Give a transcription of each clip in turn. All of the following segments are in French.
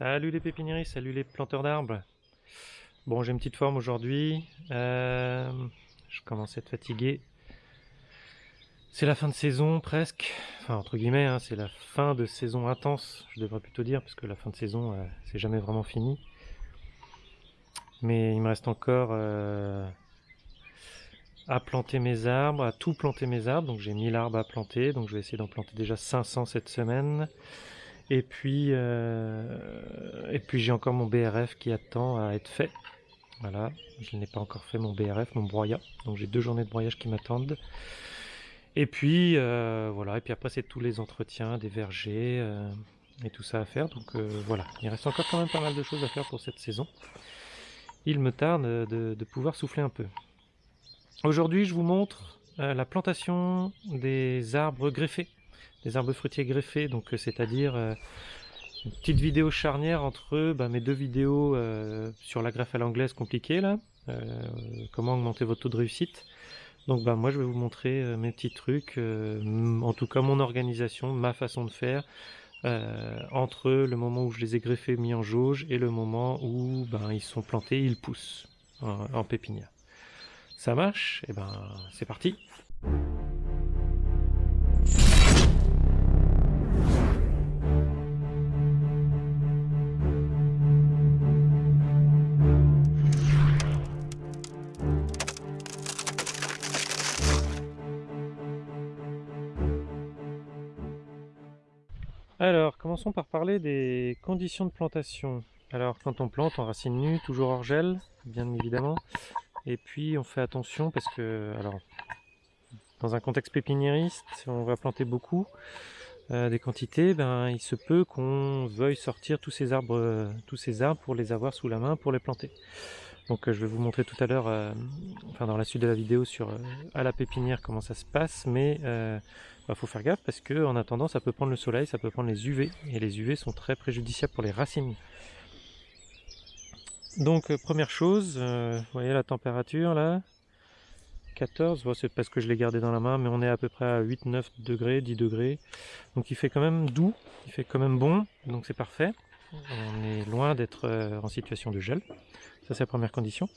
Salut les pépiniéristes, salut les planteurs d'arbres. Bon, j'ai une petite forme aujourd'hui. Euh, je commence à être fatigué. C'est la fin de saison presque. Enfin, entre guillemets, hein, c'est la fin de saison intense, je devrais plutôt dire, parce que la fin de saison, euh, c'est jamais vraiment fini. Mais il me reste encore euh, à planter mes arbres, à tout planter mes arbres. Donc j'ai 1000 arbres à planter, donc je vais essayer d'en planter déjà 500 cette semaine. Et puis, euh, et puis j'ai encore mon BRF qui attend à être fait. Voilà, je n'ai pas encore fait mon BRF, mon broyat. Donc j'ai deux journées de broyage qui m'attendent. Et puis euh, voilà, et puis après c'est tous les entretiens des vergers euh, et tout ça à faire. Donc voilà, il reste encore quand même pas mal de choses à faire pour cette saison. Il me tarde de, de pouvoir souffler un peu. Aujourd'hui je vous montre la plantation des arbres greffés des arbres fruitiers greffés, donc euh, c'est-à-dire euh, une petite vidéo charnière entre bah, mes deux vidéos euh, sur la greffe à l'anglaise compliquée là, comment augmenter votre taux de réussite. Donc bah moi je vais vous montrer mes petits trucs, en tout cas mon organisation, ma façon de faire, entre le moment où je les ai greffés, mis en jauge, et le moment où ben, ils sont plantés, ils poussent en, en pépinière. Ça marche? Et eh ben c'est parti Alors, commençons par parler des conditions de plantation. Alors, quand on plante en racine nue, toujours hors gel, bien évidemment. Et puis, on fait attention parce que, alors, dans un contexte pépiniériste, on va planter beaucoup euh, des quantités, ben, il se peut qu'on veuille sortir tous ces arbres, euh, tous ces arbres pour les avoir sous la main pour les planter. Donc euh, je vais vous montrer tout à l'heure, enfin dans la suite de la vidéo sur à la pépinière comment ça se passe, mais bah, faut faire gaffe parce que en attendant ça peut prendre le soleil, ça peut prendre les UV, et les UV sont très préjudiciables pour les racines. Donc première chose, vous voyez la température là, 14, c'est parce que je l'ai gardé dans la main, mais on est à peu près à 8-9 degrés, 10 degrés. Donc il fait quand même doux, il fait quand même bon, donc c'est parfait. On est loin d'être euh, en situation de gel, ça c'est la première condition.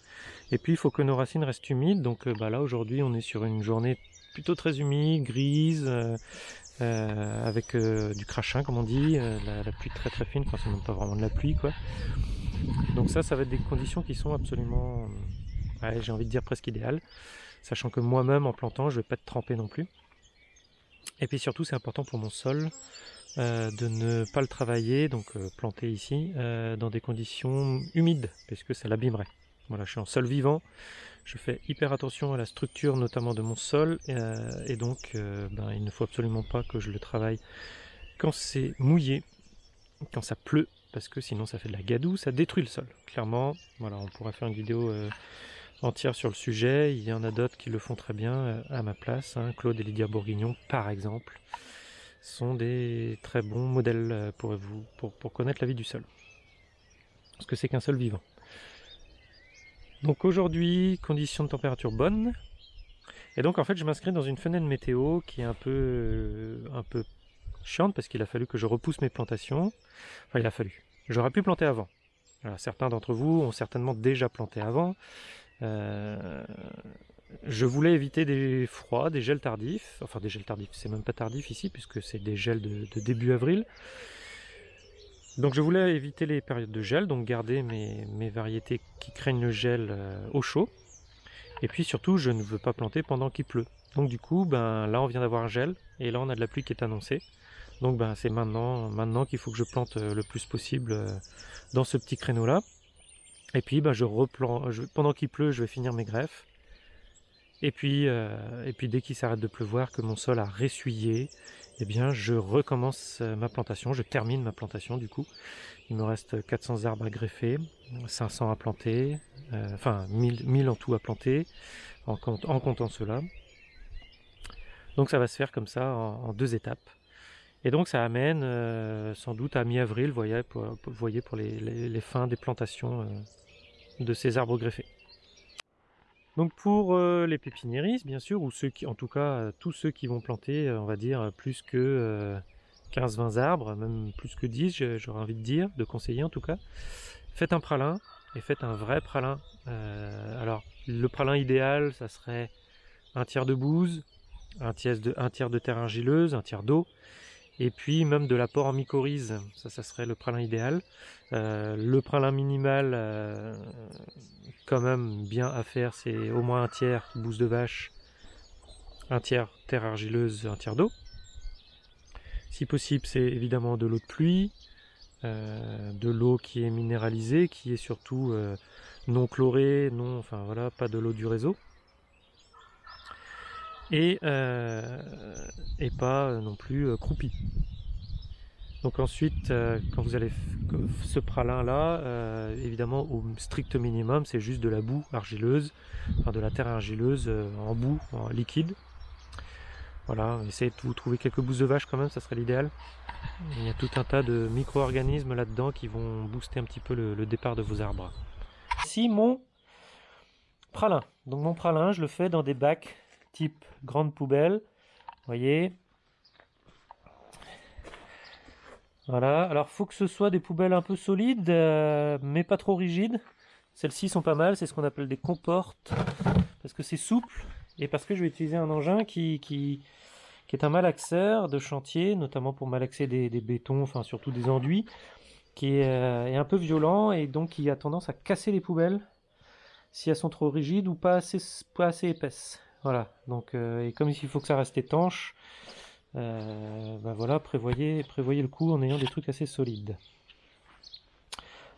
Et puis il faut que nos racines restent humides, donc euh, bah, là aujourd'hui on est sur une journée plutôt très humide, grise, euh, avec du crachin comme on dit, la, pluie très très fine, enfin c'est même pas vraiment de la pluie quoi. Donc ça, ça va être des conditions qui sont absolument, j'ai envie de dire presque idéales sachant que moi-même en plantant je vais pas être trempé non plus. Et puis surtout c'est important pour mon sol euh, de ne pas le travailler, donc euh, planter ici, euh, dans des conditions humides, parce que ça l'abîmerait. Voilà, je suis en sol vivant, je fais hyper attention à la structure notamment de mon sol, et donc ben, il ne faut absolument pas que je le travaille quand c'est mouillé, quand ça pleut, parce que sinon ça fait de la gadoue, ça détruit le sol. Clairement, voilà, on pourrait faire une vidéo entière sur le sujet. Il y en a d'autres qui le font très bien euh, à ma place. Hein. Claude et Lydia Bourguignon, par exemple, sont des très bons modèles euh, pour vous, pour, connaître la vie du sol. Parce que c'est qu'un sol vivant. Donc aujourd'hui, conditions de température bonnes. Et donc en fait, je m'inscris dans une fenêtre météo qui est un peu, euh, un peu chiante parce qu'il a fallu que je repousse mes plantations. Enfin, il a fallu. J'aurais pu planter avant. certains d'entre vous ont certainement déjà planté avant. Euh, je voulais éviter des froids, des gels tardifs, enfin des gels tardifs, c'est même pas tardif ici puisque c'est des gels de, début avril. Donc je voulais éviter les périodes de gel, donc garder mes, variétés qui craignent le gel euh, au chaud. Et puis surtout, je ne veux pas planter pendant qu'il pleut. Donc du coup, ben là on vient d'avoir un gel, et là on a de la pluie qui est annoncée. Donc ben c'est maintenant, maintenant qu'il faut que je plante euh, le plus possible dans ce petit créneau là. Et puis bah, je replante, pendant qu'il pleut, je vais finir mes greffes. Et puis, euh, et puis dès qu'il s'arrête de pleuvoir, que mon sol a ressuyé, eh bien je recommence euh, ma plantation, je termine ma plantation du coup. Il me reste 400 arbres à greffer, 500 à planter, euh, enfin 1000, en tout à planter, en, comptant cela. Donc ça va se faire comme ça en, deux étapes. Et donc ça amène sans doute à mi-avril, vous voyez, pour, les, fins des plantations de ces arbres greffés. Donc pour euh, les pépiniéristes, bien sûr, ou ceux qui, en tout cas, euh, tous ceux qui vont planter, euh, on va dire, plus que 15-20 arbres, même plus que 10, j'aurais envie de dire, de conseiller en tout cas. Faites un pralin et faites un vrai pralin. Euh, alors, le pralin idéal, ça serait un tiers de bouse, un tiers de, un tiers de terre argileuse, un tiers d'eau, et puis même de l'apport en mycorhize, ça, ça serait le pralin idéal. Euh, le pralin minimal, euh, quand même bien à faire, c'est au moins un tiers bouse de vache, un tiers terre argileuse, un tiers d'eau. Si possible, c'est évidemment de l'eau de pluie, euh, de l'eau qui est minéralisée, qui est surtout non chlorée, non, enfin voilà, pas de l'eau du réseau et, euh, et pas euh, non plus euh, croupi. Donc ensuite, quand vous allez ce pralin là, évidemment au strict minimum, c'est juste de la boue argileuse, enfin de la terre argileuse en boue, en liquide. Voilà, essayez de vous trouver quelques bousses de vache quand même, ça serait l'idéal. Il y a tout un tas de micro-organismes là-dedans qui vont booster un petit peu le, le départ de vos arbres. Ici mon pralin. Donc mon pralin, je le fais dans des bacs type grande poubelle. Voyez Voilà, alors faut que ce soit des poubelles un peu solides, euh, mais pas trop rigides. Celles-ci sont pas mal, c'est ce qu'on appelle des comportes, parce que c'est souple, et parce que je vais utiliser un engin qui, qui, est un malaxeur de chantier, notamment pour malaxer des, bétons, enfin surtout des enduits, qui est, euh, est, un peu violent, et donc qui a tendance à casser les poubelles si elles sont trop rigides ou pas assez, pas assez épaisses. Voilà, donc euh, et comme il faut que ça reste étanche, euh, ben voilà, prévoyez, prévoyez le coup en ayant des trucs assez solides.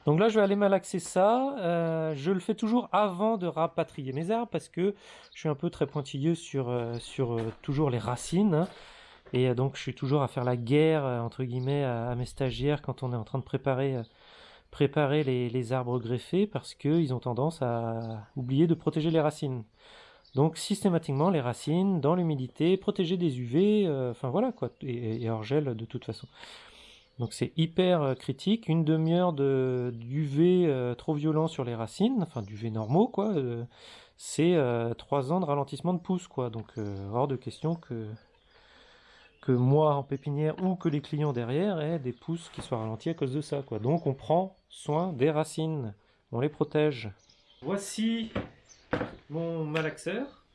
Donc là, je vais aller malaxer ça. Euh, je le fais toujours avant de rapatrier mes arbres parce que je suis un peu très pointilleux sur, toujours les racines. Et donc, je suis toujours à faire la guerre, entre guillemets, à, mes stagiaires quand on est en train de préparer, les arbres greffés parce qu'ils ont tendance à oublier de protéger les racines. Donc systématiquement les racines dans l'humidité, protéger des UV, euh, enfin voilà quoi, et, hors gel de toute façon. Donc c'est hyper euh, critique, une demi-heure d'UV euh, trop violent sur les racines, enfin d'UV normaux quoi, c'est trois ans de ralentissement de pousse quoi, donc hors de question que, que moi en pépinière ou que les clients derrière aient des pousses qui soient ralentis à cause de ça quoi. Donc on prend soin des racines, on les protège. Voici mon malaxeur.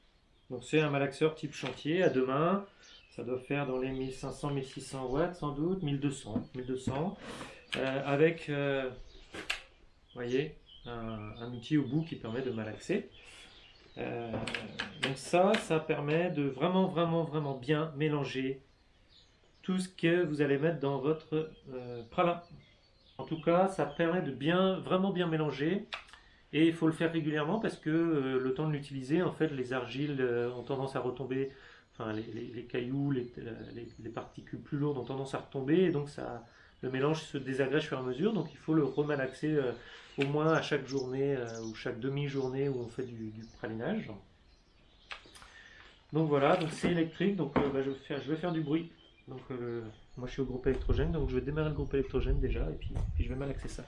Donc c'est un malaxeur type chantier à deux mains. Ça doit faire dans les 1500-1600 watts sans doute, 1200, 1200. Euh, avec, euh, voyez, un, outil au bout qui permet de malaxer. Euh, donc ça, ça permet de vraiment, vraiment, vraiment bien mélanger tout ce que vous allez mettre dans votre pralin. En tout cas, ça permet de bien, vraiment bien mélanger. Et il faut le faire régulièrement parce que euh, le temps de l'utiliser, en fait, les argiles euh, ont tendance à retomber, enfin les, cailloux, les, particules plus lourdes ont tendance à retomber, et donc ça, le mélange se désagrège au fur et à mesure, donc il faut le remalaxer euh, au moins à chaque journée ou chaque demi-journée où on fait du, pralinage. Donc voilà, donc c'est électrique, donc bah, je, vais faire, je, vais faire, du bruit. Donc moi je suis au groupe électrogène, donc je vais démarrer le groupe électrogène déjà, et puis je vais malaxer ça.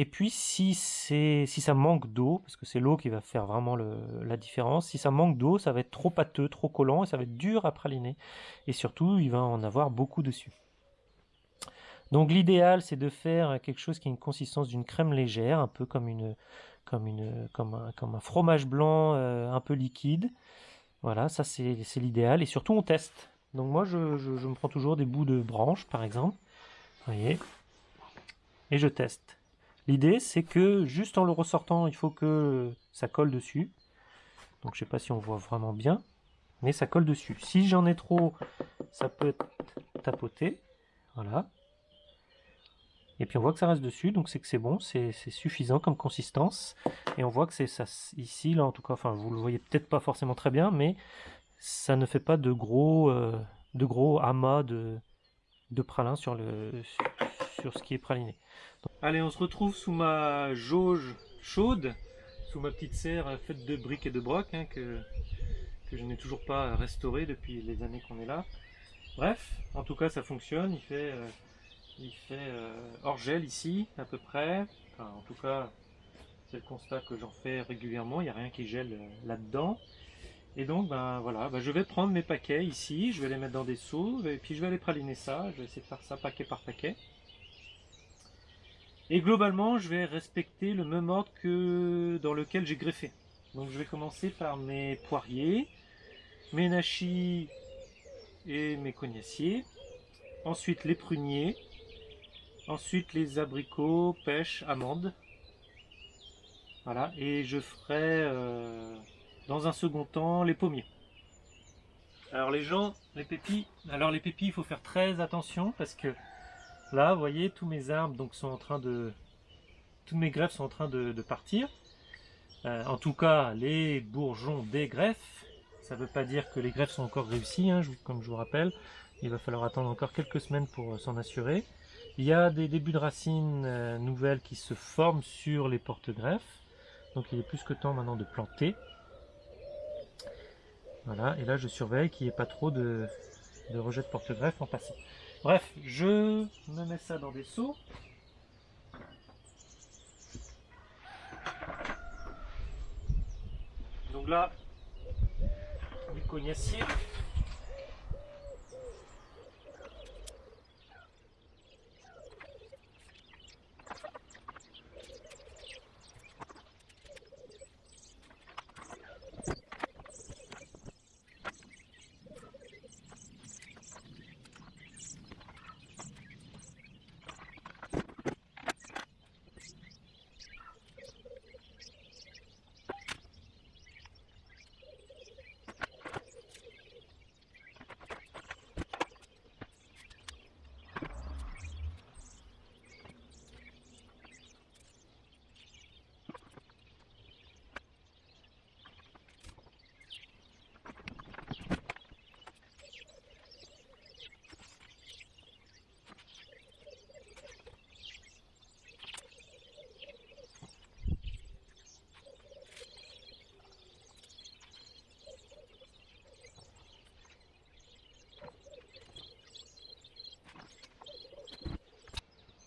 Et puis si, si ça manque d'eau, parce que c'est l'eau qui va faire vraiment la différence, si ça manque d'eau, ça va être trop pâteux, trop collant, et ça va être dur à praliner. Et surtout, il va en avoir beaucoup dessus. Donc l'idéal, c'est de faire quelque chose qui a une consistance d'une crème légère, un peu comme, une, comme, une, un, fromage blanc euh, un peu liquide. Voilà, ça c'est l'idéal. Et surtout, on teste. Donc moi, je, je, je me prends toujours des bouts de branches, par exemple. Vous voyez Et je teste. L'idée, c'est que juste en le ressortant, il faut que ça colle dessus. Donc je sais pas si on voit vraiment bien, mais ça colle dessus. Si j'en ai trop, ça peut être tapoté. Voilà. Et puis on voit que ça reste dessus, donc c'est que c'est bon, c'est suffisant comme consistance. Et on voit que c'est ça ici, là en tout cas, enfin vous le voyez peut-être pas forcément très bien, mais ça ne fait pas de gros, euh, de gros amas de, de pralin sur, le, sur ce qui est praliné. Allez, on se retrouve sous ma jauge chaude, sous ma petite serre faite de briques et de broc, hein, que, je n'ai toujours pas restaurée depuis les années qu'on est là. Bref, en tout cas ça fonctionne, il fait, euh, euh, hors gel ici à peu près. En tout cas c'est le constat que j'en fais régulièrement, il n'y a rien qui gèle euh, là-dedans. Et donc ben voilà, ben, je vais prendre mes paquets ici, je vais les mettre dans des seaux, et puis je vais aller praliner ça, je vais essayer de faire ça paquet par paquet. Et globalement, je vais respecter le même ordre que dans lequel j'ai greffé. Donc je vais commencer par mes poiriers, mes nachis et mes cognaciers. Ensuite les pruniers. Ensuite les abricots, pêches, amandes. Voilà, et je ferai euh, dans un second temps les pommiers. Alors les gens, les pépis, alors les pépis, il faut faire très attention parce que là, vous voyez, tous mes arbres donc sont en train de, toutes mes greffes sont en train de, partir. Euh, en tout cas, les bourgeons des greffes. Ça ne veut pas dire que les greffes sont encore réussies, hein, comme je vous rappelle. Il va falloir attendre encore quelques semaines pour euh, s'en assurer. Il y a des débuts de racines euh, nouvelles qui se forment sur les porte-greffes. Donc il est plus que temps maintenant de planter. Voilà, et là je surveille qu'il n'y ait pas trop de, de rejet de porte-greffe en passant. Bref, je me mets ça dans des seaux. Donc là, du cognacier.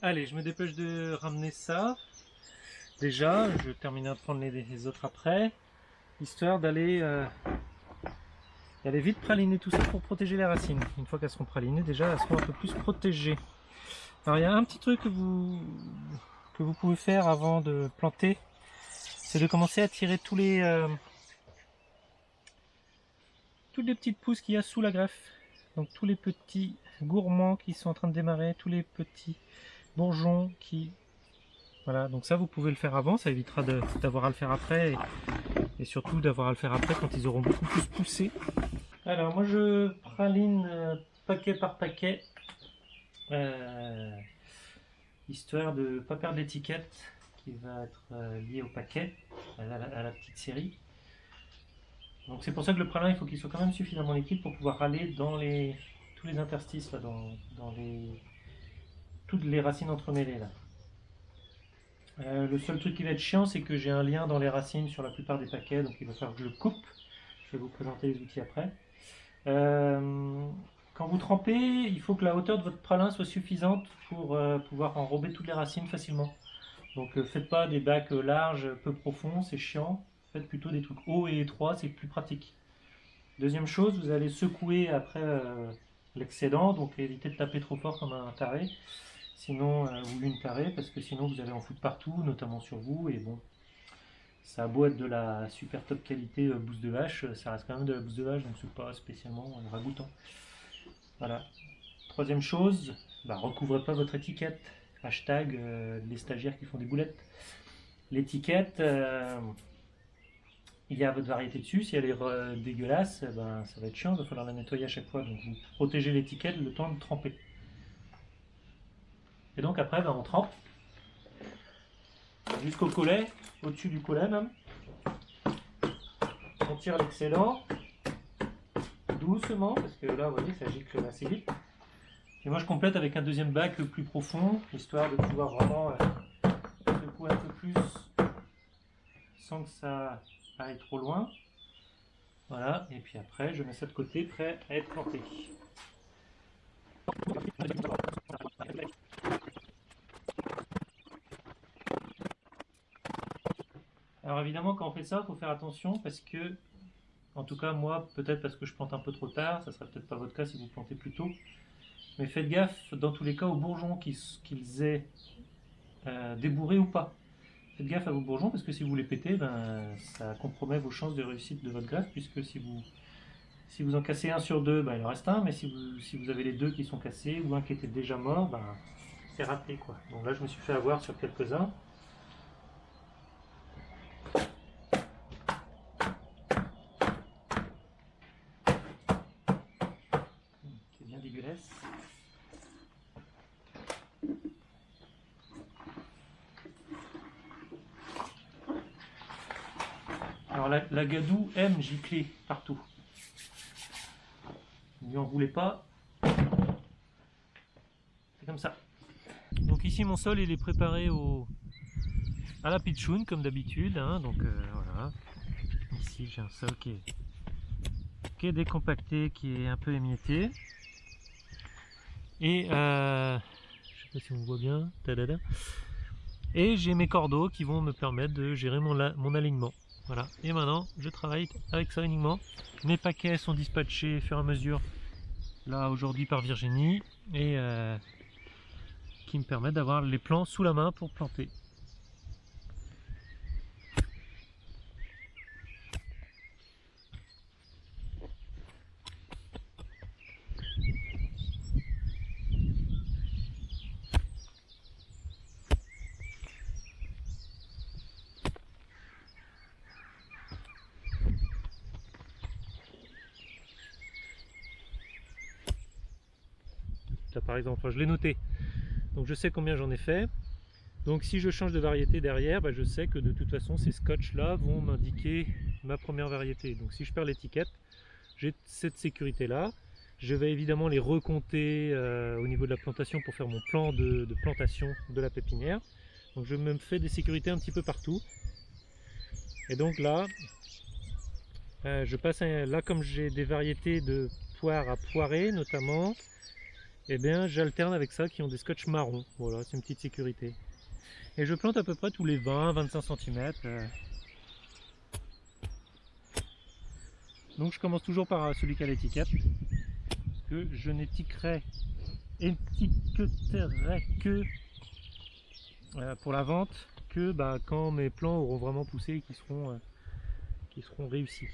Allez, je me dépêche de ramener ça. Déjà, je termine de prendre les, autres après. Histoire d'aller euh, vite praliner tout ça pour protéger les racines. Une fois qu'elles seront pralinées, déjà, elles seront un peu plus protégées. Alors, il y a un petit truc que vous, que vous pouvez faire avant de planter. C'est de commencer à tirer tous les... Euh, toutes les petites pousses qu'il y a sous la greffe. Donc tous les petits gourmands qui sont en train de démarrer, tous les petits bourgeons qui... Voilà, donc ça vous pouvez le faire avant, ça évitera d'avoir à le faire après et, surtout d'avoir à le faire après quand ils auront beaucoup plus poussé. Alors moi je praline euh, paquet par paquet, euh, histoire de ne pas perdre l'étiquette qui va être euh, liée au paquet, à la, petite série. Donc c'est pour ça que le pralin il faut qu'il soit quand même suffisamment liquide pour pouvoir aller dans les tous les interstices là, dans, dans les les racines entremêlées là. Euh, le seul truc qui va être chiant, c'est que j'ai un lien dans les racines sur la plupart des paquets, donc il va falloir que je le coupe. Je vais vous présenter les outils après. Euh, quand vous trempez, il faut que la hauteur de votre pralin soit suffisante pour euh, pouvoir enrober toutes les racines facilement. Donc faites pas des bacs larges, peu profonds, c'est chiant. Faites plutôt des trucs hauts et étroits, c'est plus pratique. Deuxième chose, vous allez secouer après l'excédent, donc évitez de taper trop fort comme un taré sinon euh, ou une carrée parce que sinon vous allez en foutre partout notamment sur vous et bon. Ça a beau être de la super top qualité euh, bouse de vache ça reste quand même de la bouse de vache donc c'est pas spécialement euh, ragoûtant. Voilà. Troisième chose bah, recouvrez pas votre étiquette. Hashtag les stagiaires qui font des boulettes. L'étiquette il y a votre variété dessus, si elle est dégueulasse, ben, ça va être chiant, il va falloir la nettoyer à chaque fois. Donc vous protégez l'étiquette le temps de tremper. Et donc après, ben, on trempe jusqu'au collet, au-dessus du collet même. On tire l'excédent doucement, parce que là, vous voyez, ça gicle assez vite. Et moi, je complète avec un deuxième bac plus profond, histoire de pouvoir vraiment euh, secouer un peu plus sans que ça aille trop loin. Voilà, et puis après, je mets ça de côté, prêt à être planté. Alors évidemment, quand on fait ça, il faut faire attention parce que, en tout cas moi, peut-être parce que je plante un peu trop tard, ça sera peut-être pas votre cas si vous plantez plus tôt, mais faites gaffe dans tous les cas aux bourgeons qu'ils aient euh, débourrés ou pas. Faites gaffe à vos bourgeons parce que si vous les pétez, ben, ça compromet vos chances de réussite de votre greffe puisque si vous, si vous en cassez un sur deux, ben, il en reste un, mais si vous, si vous avez les deux qui sont cassés ou un qui était déjà mort, ben, c'est raté. Quoi. Donc là je me suis fait avoir sur quelques-uns. Alors la, gadou aime gicler partout. Ne lui en voulez pas. C'est comme ça. Donc ici mon sol il est préparé au, à la pitchoun comme d'habitude. Hein. donc euh, voilà. Ici j'ai un sol qui est, décompacté, qui est un peu émietté. Et euh, je sais pas si on voit bien. Et j'ai mes cordeaux qui vont me permettre de gérer mon alignement. Voilà, et maintenant je travaille avec ça uniquement. Mes paquets sont dispatchés au fur et à mesure, là aujourd'hui par Virginie, et euh, qui me permettent d'avoir les plants sous la main pour planter. Par exemple, je l'ai noté. Donc je sais combien j'en ai fait. Donc si je change de variété derrière, bah, je sais que de toute façon ces scotch là vont m'indiquer ma première variété. Donc si je perds l'étiquette, j'ai cette sécurité là. Je vais évidemment les recompter euh, au niveau de la plantation pour faire mon plan de, plantation de la pépinière. Donc je me fais des sécurités un petit peu partout. Et donc là, euh, je passe là comme j'ai des variétés de poires à poirer notamment, eh bien j'alterne avec ça qui ont des scotch marron. Voilà, c'est une petite sécurité. Et je plante à peu près tous les 20-25 cm. Euh. Donc je commence toujours par celui qui a l'étiquette. Que je n'étiqueterai que euh, pour la vente que bah, quand mes plants auront vraiment poussé et qui seront, euh, seront réussis.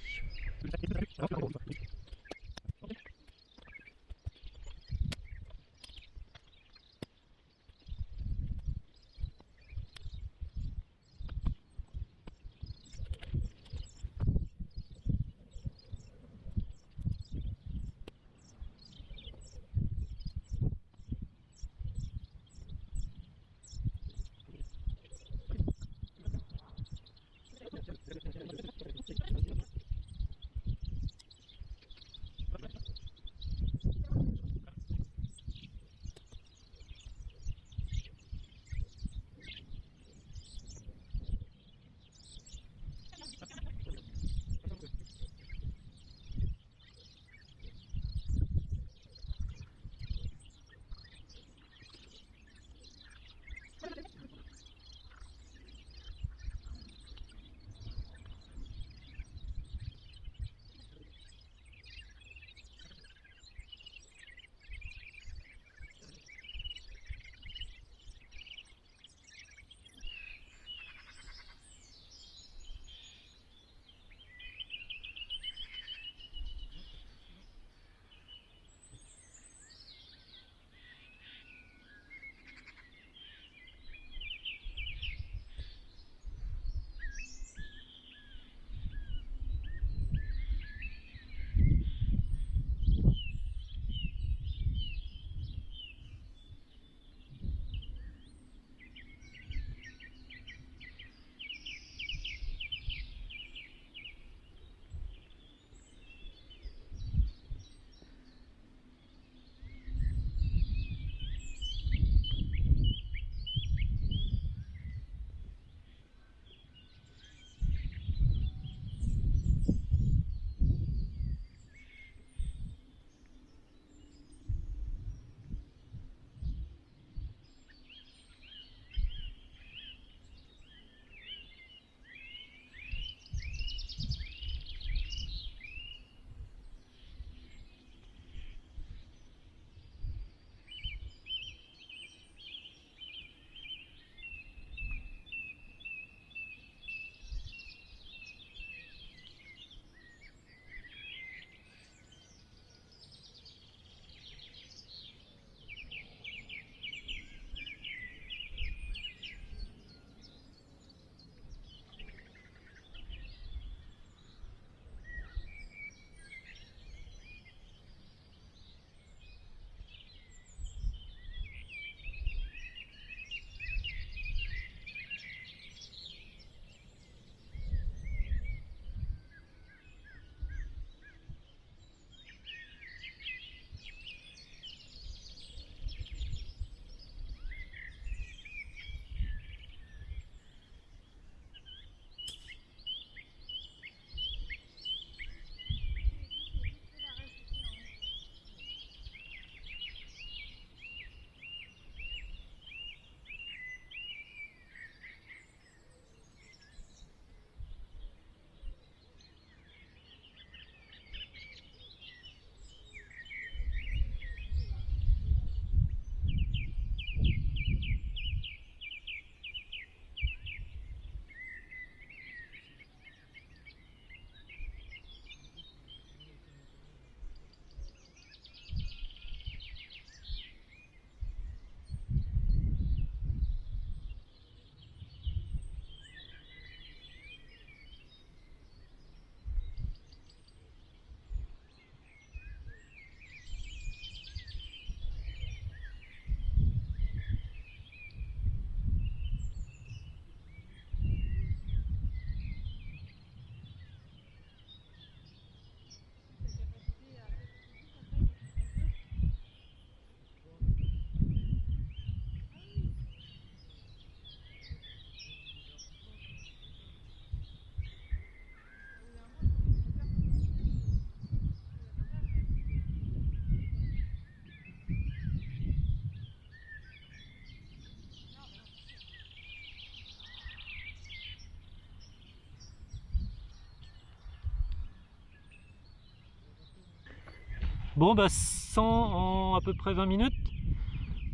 Bon bah 100 en à peu près 20 minutes.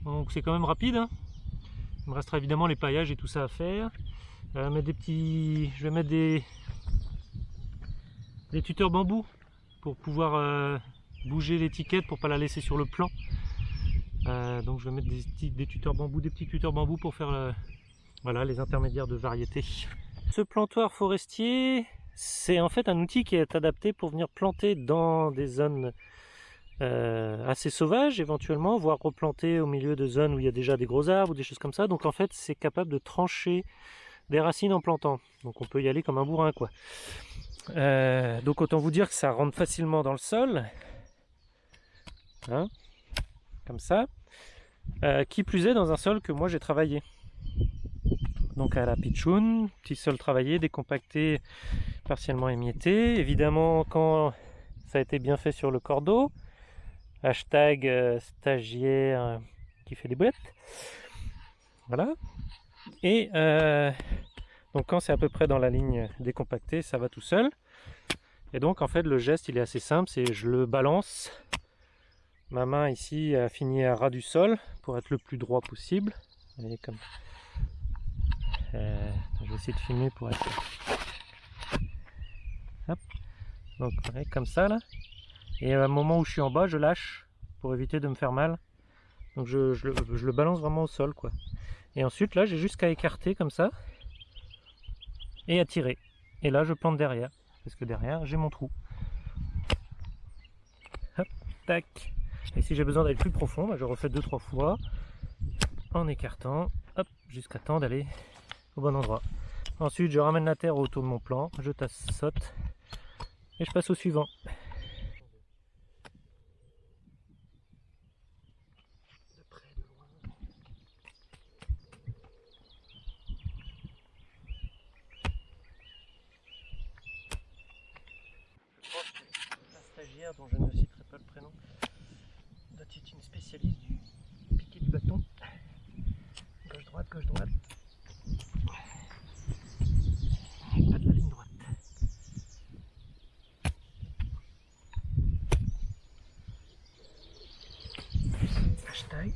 Donc c'est quand même rapide. hein. Il me restera évidemment les paillages et tout ça à faire. Euh, mettre petits... Je vais mettre des... tuteurs bambou pour pouvoir euh, bouger l'étiquette pour pas la laisser sur le plan. Euh, donc je vais mettre des, des tuteurs bambou, des petits tuteurs bambou pour faire voilà, les intermédiaires de variété. Ce plantoir forestier, c'est en fait un outil qui est adapté pour venir planter dans des zones euh, assez sauvages éventuellement, voire replanter au milieu de zones où il y a déjà des gros arbres ou des choses comme ça. Donc en fait c'est capable de trancher des racines en plantant. Donc on peut y aller comme un bourrin quoi. Euh, donc autant vous dire que ça rentre facilement dans le sol. Hein, comme ça. Euh, qui plus est dans un sol que moi j'ai travaillé. Donc à la pitchoun, petit sol travaillé, décompacté, partiellement émietté. Évidemment quand ça a été bien fait sur le cordeau. Hashtag euh, stagiaire euh, qui fait des boulettes. Voilà. Et euh, donc quand c'est à peu près dans la ligne décompactée, ça va tout seul. Et donc en fait le geste il est assez simple, c'est je le balance. Ma main ici a fini à ras du sol pour être le plus droit possible. Vous voyez comme. Je vais essayer de filmer pour être. Hop. Donc comme ça là. Et à un moment où je suis en bas, je lâche pour éviter de me faire mal. Donc je, le balance vraiment au sol quoi. Et ensuite là j'ai juste qu'à écarter comme ça et à tirer. Et là je plante derrière, parce que derrière j'ai mon trou. Hop, tac. Et si j'ai besoin d'aller plus profond, bah, je refais deux trois fois en écartant, hop, jusqu'à temps d'aller au bon endroit. Ensuite je ramène la terre autour de mon plan, je tasse saute et je passe au suivant. De près, de loin. La stagiaire, dont je ne citerai pas le prénom, doit être une spécialiste du piqué du bâton. Gauche-droite, gauche-droite. Pas de la ligne droite. Hashtag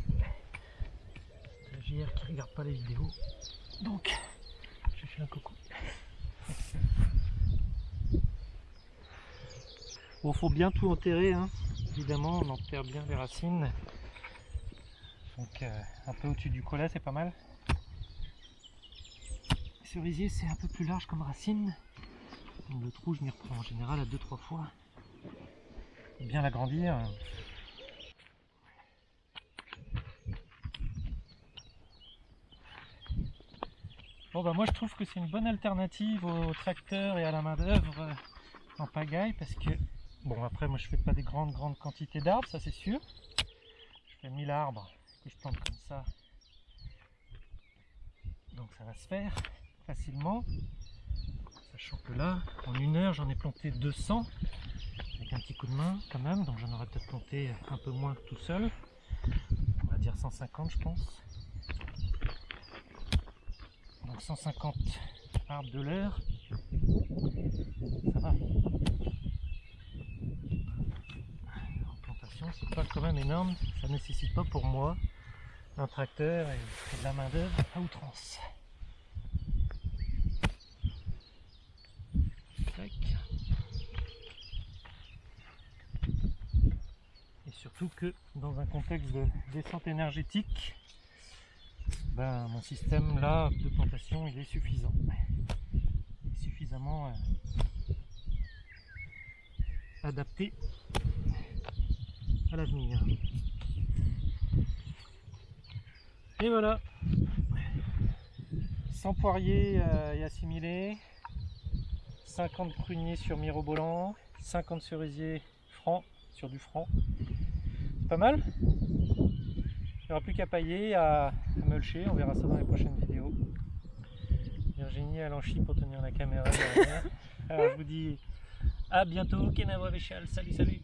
stagiaire qui regarde pas les vidéos. Donc, je fais un coucou. Bon, faut bien tout enterrer, hein. évidemment, on enterre bien les racines. Donc, euh, un peu au-dessus du collet, c'est pas mal. Le cerisier, c'est un peu plus large comme racine. Donc, le trou, je m'y reprends en général à 2-3 fois. Bien l'agrandir. Bon, bah, moi, je trouve que c'est une bonne alternative au tracteur et à la main-d'œuvre euh, en pagaille parce que Bon après moi je fais pas des grandes grandes quantités d'arbres, ça c'est sûr. Je fais 1000 arbres que je plante comme ça. Donc ça va se faire facilement. Sachant que là, en une heure j'en ai planté 200 avec un petit coup de main quand même, donc j'en aurais peut-être planté un peu moins tout seul. On va dire 150 je pense. Donc 150 arbres de l'heure. Ça va. C'est pas quand même énorme, ça nécessite pas pour moi un tracteur et de la main d'œuvre à outrance. Et surtout que dans un contexte de descente énergétique, ben, mon système là de plantation il est suffisant. Il est suffisamment euh, adapté à l'avenir. Et voilà. 100 poiriers euh, et assimilés, 50 pruniers sur mirobolant, 50 cerisiers francs sur du franc. C'est pas mal. Il n'y aura plus qu'à pailler, à, à mulcher, on verra ça dans les prochaines vidéos. Virginie l'enchi pour tenir la caméra derrière. Alors je vous dis à bientôt, Kenavo Véchal, salut salut